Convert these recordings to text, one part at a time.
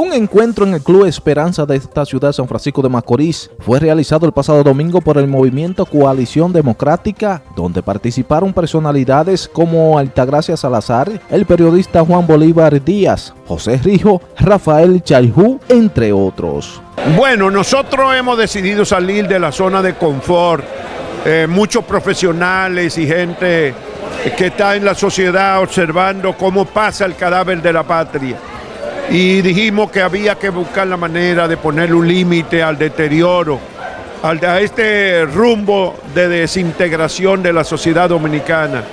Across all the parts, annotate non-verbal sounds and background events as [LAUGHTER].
Un encuentro en el Club Esperanza de esta ciudad San Francisco de Macorís fue realizado el pasado domingo por el movimiento Coalición Democrática, donde participaron personalidades como Altagracia Salazar, el periodista Juan Bolívar Díaz, José Rijo, Rafael Chayjú, entre otros. Bueno, nosotros hemos decidido salir de la zona de confort. Eh, muchos profesionales y gente que está en la sociedad observando cómo pasa el cadáver de la patria y dijimos que había que buscar la manera de poner un límite al deterioro, a este rumbo de desintegración de la sociedad dominicana,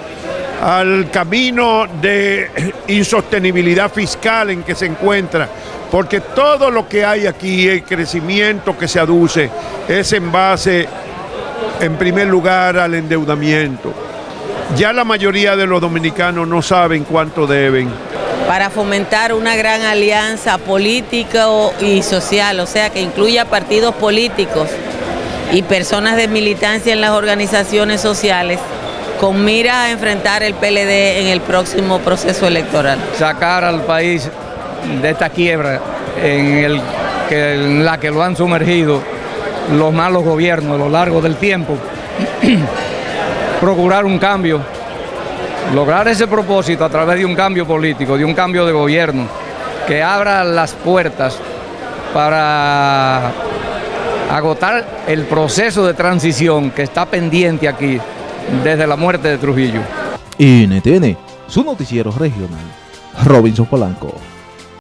al camino de insostenibilidad fiscal en que se encuentra, porque todo lo que hay aquí, el crecimiento que se aduce, es en base, en primer lugar, al endeudamiento. Ya la mayoría de los dominicanos no saben cuánto deben para fomentar una gran alianza política y social, o sea, que incluya partidos políticos y personas de militancia en las organizaciones sociales con mira a enfrentar el PLD en el próximo proceso electoral. Sacar al país de esta quiebra en, en la que lo han sumergido los malos gobiernos a lo largo del tiempo, [CLEARS THROAT] procurar un cambio lograr ese propósito a través de un cambio político, de un cambio de gobierno, que abra las puertas para agotar el proceso de transición que está pendiente aquí desde la muerte de Trujillo. NTN, su noticiero regional, Robinson Polanco.